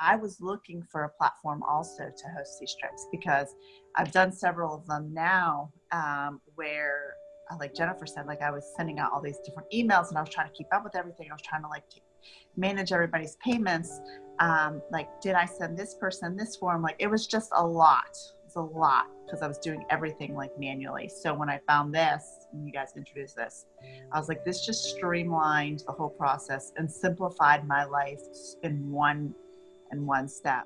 I was looking for a platform also to host these trips because I've done several of them now um, where, uh, like Jennifer said, like I was sending out all these different emails and I was trying to keep up with everything. I was trying to like manage everybody's payments. Um, like, did I send this person this form? Like, it was just a lot. It was a lot because I was doing everything like manually. So when I found this, and you guys introduced this, I was like, this just streamlined the whole process and simplified my life in one in one step.